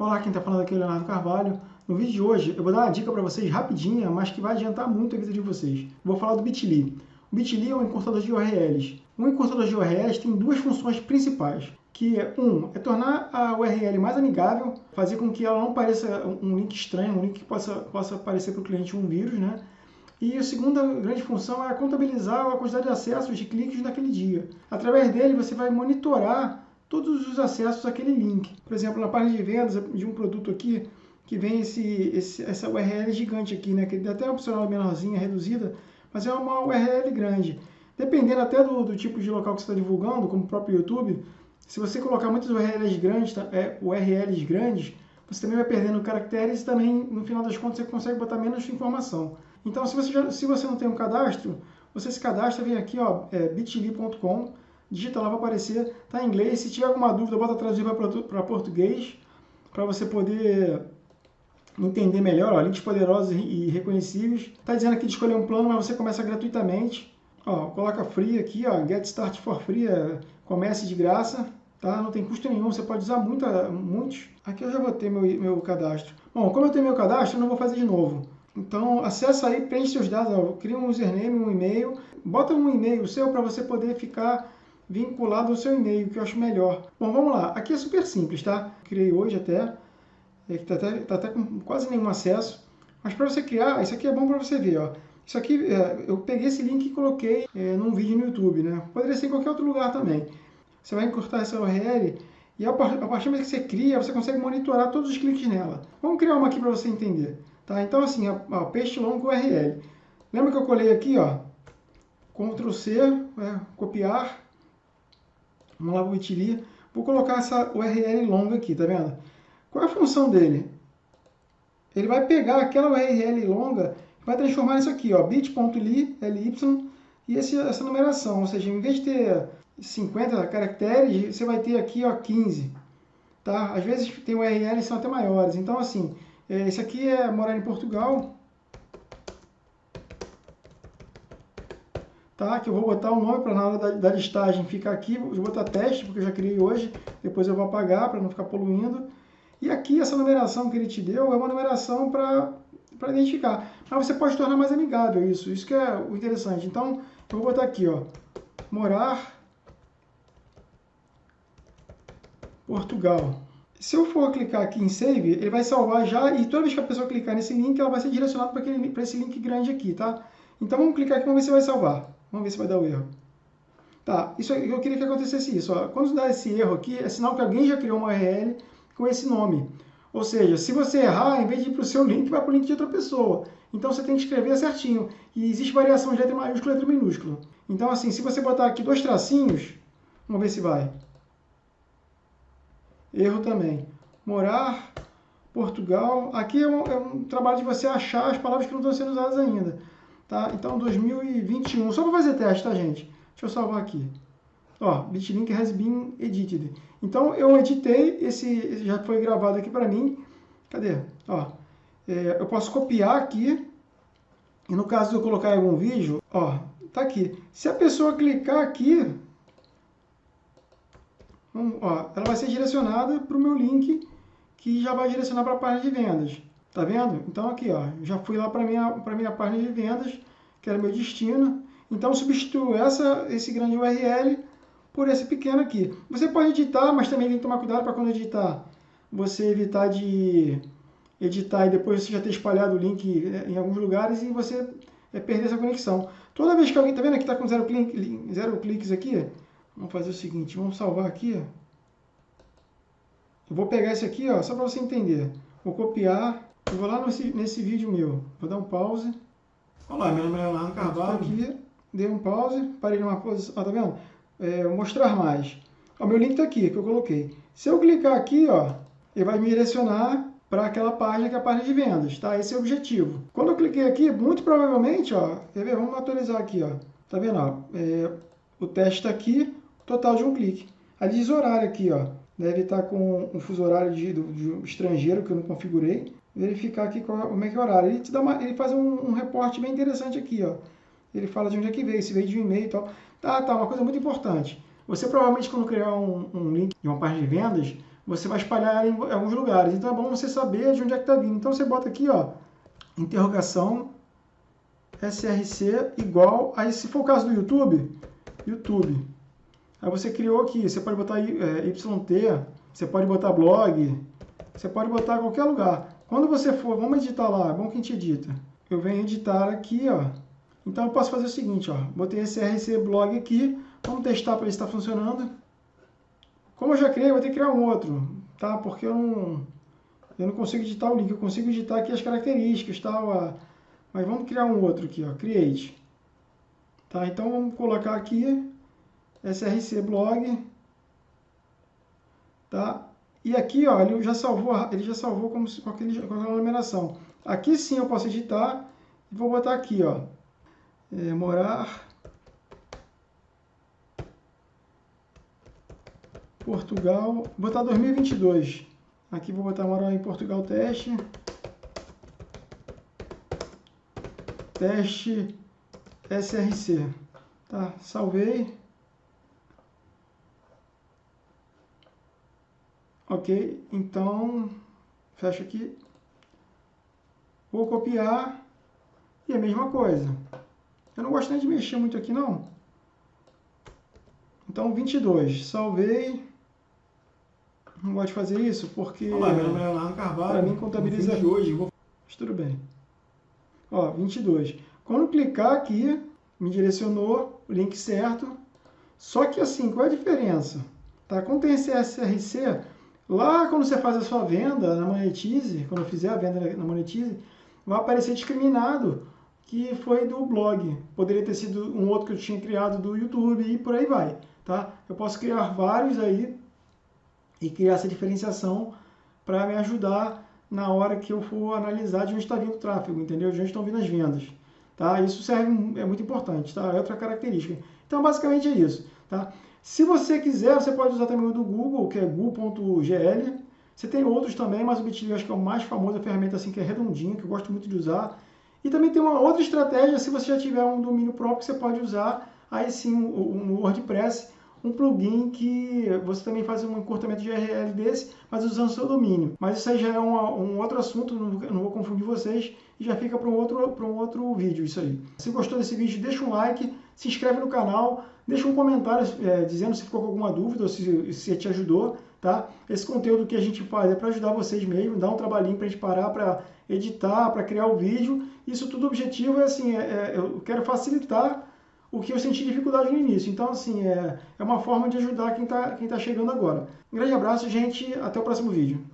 Olá, quem está falando aqui é o Leonardo Carvalho. No vídeo de hoje eu vou dar uma dica para vocês rapidinha, mas que vai adiantar muito a vida de vocês. Vou falar do Bitly. O Bitly é um encurtador de URLs. Um encurtador de URLs tem duas funções principais, que é, um, é tornar a URL mais amigável, fazer com que ela não pareça um link estranho, um link que possa, possa aparecer para o cliente um vírus, né? E a segunda grande função é contabilizar a quantidade de acessos de cliques naquele dia. Através dele você vai monitorar todos os acessos àquele link. Por exemplo, na página de vendas de um produto aqui, que vem esse, esse, essa URL gigante aqui, né? que até é opcional menorzinha, reduzida, mas é uma URL grande. Dependendo até do, do tipo de local que você está divulgando, como o próprio YouTube, se você colocar muitas URLs grandes, tá, é, URLs grandes, você também vai perdendo caracteres e também, no final das contas, você consegue botar menos informação. Então, se você, já, se você não tem um cadastro, você se cadastra, vem aqui, ó, é, bit.ly.com, digita lá, vai aparecer, tá em inglês. Se tiver alguma dúvida, bota traduzir para português, para você poder entender melhor, ó, links poderosos e reconhecíveis. Tá dizendo aqui de escolher um plano, mas você começa gratuitamente. Ó, coloca free aqui, ó, get start for free, é, comece de graça, tá? Não tem custo nenhum, você pode usar muita, muitos. Aqui eu já vou ter meu, meu cadastro. Bom, como eu tenho meu cadastro, eu não vou fazer de novo. Então, acessa aí, preenche seus dados, ó, cria um username, um e-mail, bota um e-mail seu para você poder ficar vinculado ao seu e-mail, que eu acho melhor. Bom, vamos lá. Aqui é super simples, tá? Criei hoje até, está até, tá até com quase nenhum acesso. Mas para você criar, isso aqui é bom para você ver, ó. Isso aqui, é, eu peguei esse link e coloquei é, num vídeo no YouTube, né? Poderia ser em qualquer outro lugar também. Você vai encurtar essa URL e a partir do momento que você cria, você consegue monitorar todos os cliques nela. Vamos criar uma aqui para você entender. Tá? Então, assim, ó, peixe longo URL. Lembra que eu colei aqui, ó? Ctrl C, é, copiar, Vamos lá para o Bitly. Vou colocar essa URL longa aqui, tá vendo? Qual é a função dele? Ele vai pegar aquela URL longa e vai transformar isso aqui, ó, bit.ly, ly, e esse, essa numeração. Ou seja, em vez de ter 50 caracteres, você vai ter aqui ó, 15. Tá? Às vezes tem URLs que são até maiores. Então, assim, é, esse aqui é morar em Portugal. Tá? Que eu vou botar o nome para na hora da, da, listagem ficar aqui, vou botar teste, porque eu já criei hoje, depois eu vou apagar para não ficar poluindo. E aqui essa numeração que ele te deu é uma numeração para identificar. Mas você pode tornar mais amigável isso, isso que é o interessante. Então, eu vou botar aqui, ó, morar Portugal. Se eu for clicar aqui em Save, ele vai salvar já e toda vez que a pessoa clicar nesse link, ela vai ser direcionada para esse link grande aqui, tá? Então vamos clicar aqui, vamos ver se vai salvar. Vamos ver se vai dar o erro. Tá, isso, eu queria que acontecesse isso. Ó. Quando dá esse erro aqui, é sinal que alguém já criou uma URL com esse nome. Ou seja, se você errar, em vez de ir para o seu link, vai para o link de outra pessoa. Então você tem que escrever certinho. E existe variação de letra maiúscula e letra minúscula. Então assim, se você botar aqui dois tracinhos, vamos ver se vai. Erro também. Morar, Portugal. Aqui é um, é um trabalho de você achar as palavras que não estão sendo usadas ainda. Tá? Então, 2021. Só para fazer teste, tá, gente? Deixa eu salvar aqui. Ó, bitlink has been edited. Então, eu editei, esse já foi gravado aqui para mim. Cadê? Ó, é, eu posso copiar aqui. E no caso de eu colocar algum vídeo, ó, tá aqui. Se a pessoa clicar aqui, ó, ela vai ser direcionada para o meu link, que já vai direcionar para a página de vendas. Tá vendo? Então aqui, ó, já fui lá para minha para minha página de vendas, que era meu destino. Então substituo essa esse grande URL por esse pequeno aqui. Você pode editar, mas também tem que tomar cuidado para quando editar, você evitar de editar e depois você já ter espalhado o link é, em alguns lugares e você é, perder essa conexão. Toda vez que alguém, tá vendo aqui, tá com zero, clique, zero cliques aqui, vamos fazer o seguinte, vamos salvar aqui. Eu vou pegar esse aqui, ó, só para você entender. Vou copiar, eu vou lá nesse, nesse vídeo meu, vou dar um pause. Olá, meu nome é Leonardo Carvalho. Aqui, dei um pause, parei numa posição, ó, tá vendo? É, mostrar mais. O meu link está aqui, que eu coloquei. Se eu clicar aqui, ó, ele vai me direcionar para aquela página que é a página de vendas, tá? Esse é o objetivo. Quando eu cliquei aqui, muito provavelmente, ó, quer ver? Vamos atualizar aqui, ó. Tá vendo, ó? É, o teste está aqui, total de um clique. Ali diz horário aqui, ó. Deve estar tá com um fuso horário de, de, de estrangeiro que eu não configurei verificar aqui qual, como é que é o horário. Ele, te dá uma, ele faz um, um reporte bem interessante aqui, ó. Ele fala de onde é que veio, se veio de um e-mail e tal. Tá, tá, uma coisa muito importante. Você provavelmente quando criar um, um link de uma página de vendas, você vai espalhar em alguns lugares. Então é bom você saber de onde é que está vindo. Então você bota aqui, ó, interrogação src igual, aí se for o caso do YouTube, YouTube. Aí você criou aqui, você pode botar é, yt, você pode botar blog, você pode botar qualquer lugar. Quando você for, vamos editar lá, bom que a gente edita. Eu venho editar aqui, ó. Então eu posso fazer o seguinte, ó, botei esse RC blog aqui, vamos testar para ver se está funcionando. Como eu já criei, eu vou ter que criar um outro, tá? Porque eu não, eu não consigo editar o link, eu consigo editar aqui as características, tá? Mas vamos criar um outro aqui, ó, create. Tá? Então vamos colocar aqui src blog, tá? E aqui, ó, ele já salvou, ele já salvou como se, com, aquele, com aquela numeração. Aqui sim eu posso editar e vou botar aqui, ó, é, morar Portugal, botar 2022. Aqui vou botar morar em Portugal teste. Teste SRC. Tá, salvei. Ok, então fecha aqui. Vou copiar e a mesma coisa. Eu não gosto nem de mexer muito aqui não. Então 22, salvei. Não gosto de fazer isso porque Olá, meu nome é Leonardo Carvalho. Para mim contabiliza de hoje. Vou... Mas tudo bem. Ó, 22. Quando clicar aqui, me direcionou o link certo. Só que assim, qual é a diferença? Tá? Quando tem esse SRC, Lá, quando você faz a sua venda na Monetize, quando eu fizer a venda na Monetize, vai aparecer discriminado que foi do blog. Poderia ter sido um outro que eu tinha criado do YouTube e por aí vai, tá? Eu posso criar vários aí e criar essa diferenciação para me ajudar na hora que eu for analisar de onde está vindo o tráfego, entendeu? De onde estão vindo as vendas, tá? Isso serve, é muito importante, tá? É outra característica. Então, basicamente é isso, tá? Se você quiser, você pode usar também o do Google, que é google.gl. Você tem outros também, mas o Bitly acho que é o mais famoso, a ferramenta assim que é redondinha, que eu gosto muito de usar. E também tem uma outra estratégia, se você já tiver um domínio próprio, você pode usar aí sim no WordPress um plugin que você também faz um encurtamento de URL desse, mas usando seu domínio. Mas isso aí já é um, outro assunto, não, vou confundir vocês, e já fica para um, outro, um outro vídeo isso aí. Se gostou desse vídeo, deixa um like, se inscreve no canal, deixa um comentário é, dizendo se ficou com alguma dúvida ou se, se te ajudou, tá? Esse conteúdo que a gente faz é para ajudar vocês mesmo, dar um trabalhinho para a gente parar para editar, para criar o vídeo. Isso tudo objetivo é assim, é, é, eu quero facilitar o que eu senti dificuldade no início. Então, assim, é, é uma forma de ajudar quem está quem tá chegando agora. Um grande abraço, gente. Até o próximo vídeo.